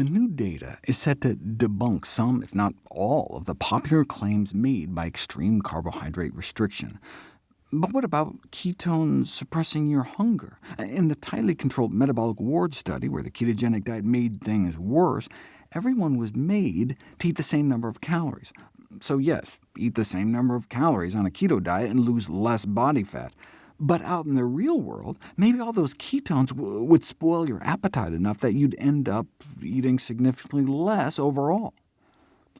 The new data is set to debunk some, if not all, of the popular claims made by extreme carbohydrate restriction. But what about ketones suppressing your hunger? In the tightly controlled metabolic ward study, where the ketogenic diet made things worse, everyone was made to eat the same number of calories. So yes, eat the same number of calories on a keto diet and lose less body fat. But out in the real world, maybe all those ketones would spoil your appetite enough that you'd end up eating significantly less overall.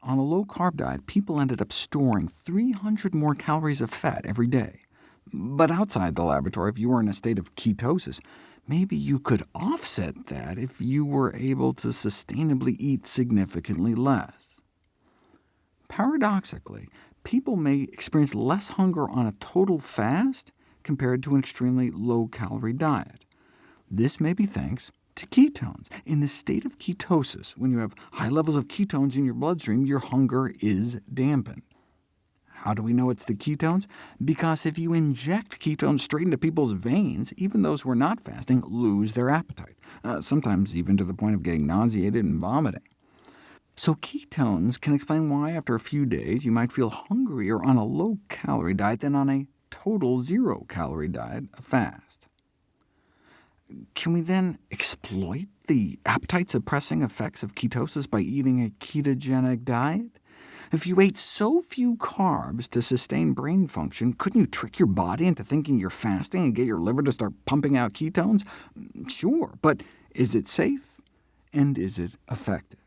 On a low-carb diet, people ended up storing 300 more calories of fat every day. But outside the laboratory, if you were in a state of ketosis, maybe you could offset that if you were able to sustainably eat significantly less. Paradoxically, people may experience less hunger on a total fast compared to an extremely low-calorie diet. This may be thanks to ketones. In the state of ketosis, when you have high levels of ketones in your bloodstream, your hunger is dampened. How do we know it's the ketones? Because if you inject ketones straight into people's veins, even those who are not fasting lose their appetite, uh, sometimes even to the point of getting nauseated and vomiting. So ketones can explain why after a few days you might feel hungrier on a low-calorie diet than on a total zero-calorie diet, a fast. Can we then exploit the appetite-suppressing effects of ketosis by eating a ketogenic diet? If you ate so few carbs to sustain brain function, couldn't you trick your body into thinking you're fasting and get your liver to start pumping out ketones? Sure, but is it safe, and is it effective?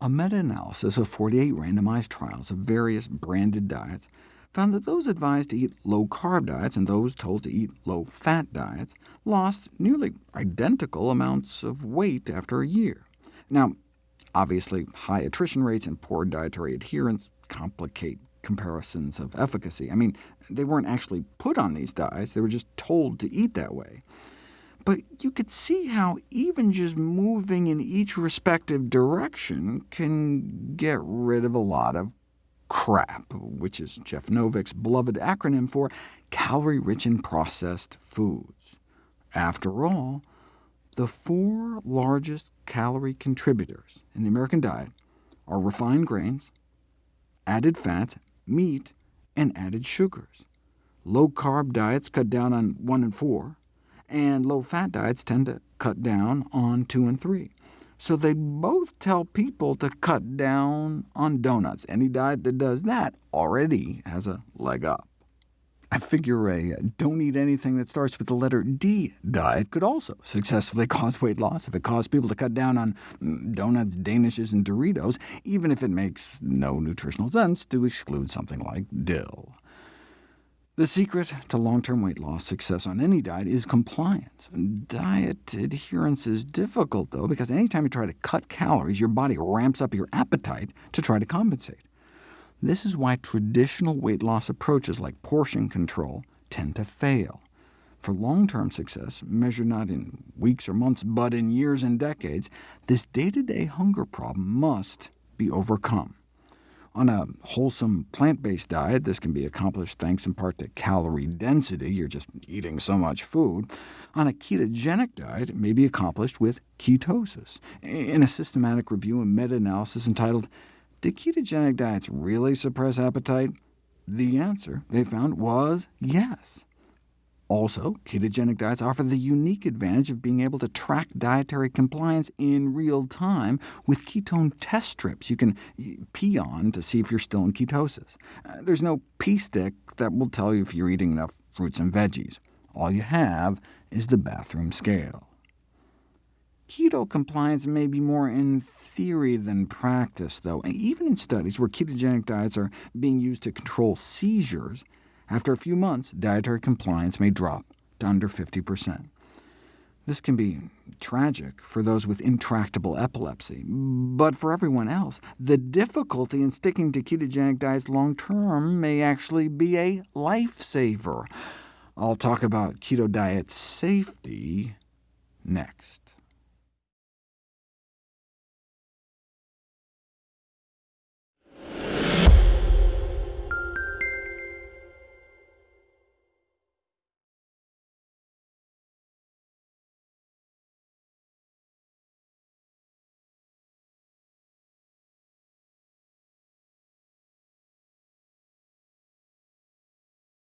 A meta-analysis of 48 randomized trials of various branded diets found that those advised to eat low-carb diets and those told to eat low-fat diets lost nearly identical amounts of weight after a year. Now, Obviously, high attrition rates and poor dietary adherence complicate comparisons of efficacy. I mean, they weren't actually put on these diets, they were just told to eat that way. But you could see how even just moving in each respective direction can get rid of a lot of CRAP, which is Jeff Novick's beloved acronym for calorie-rich and processed foods. After all, the four largest calorie contributors in the American diet are refined grains, added fats, meat, and added sugars. Low-carb diets cut down on 1 and 4, and low-fat diets tend to cut down on 2 and 3. So they both tell people to cut down on donuts. Any diet that does that already has a leg up. I figure a don't eat anything that starts with the letter D diet could also successfully cause weight loss if it caused people to cut down on mm, donuts, danishes, and Doritos, even if it makes no nutritional sense to exclude something like dill. The secret to long-term weight loss success on any diet is compliance. Diet adherence is difficult, though, because anytime you try to cut calories, your body ramps up your appetite to try to compensate. This is why traditional weight loss approaches like portion control tend to fail. For long-term success, measured not in weeks or months, but in years and decades, this day-to-day -day hunger problem must be overcome. On a wholesome plant-based diet, this can be accomplished thanks in part to calorie density, you're just eating so much food. On a ketogenic diet, it may be accomplished with ketosis. In a systematic review and meta-analysis entitled did ketogenic diets really suppress appetite? The answer, they found, was yes. Also, ketogenic diets offer the unique advantage of being able to track dietary compliance in real time with ketone test strips you can pee on to see if you're still in ketosis. Uh, there's no pee stick that will tell you if you're eating enough fruits and veggies. All you have is the bathroom scale. Keto compliance may be more in theory than practice, though. Even in studies where ketogenic diets are being used to control seizures, after a few months, dietary compliance may drop to under 50%. This can be tragic for those with intractable epilepsy, but for everyone else, the difficulty in sticking to ketogenic diets long-term may actually be a lifesaver. I'll talk about keto diet safety next.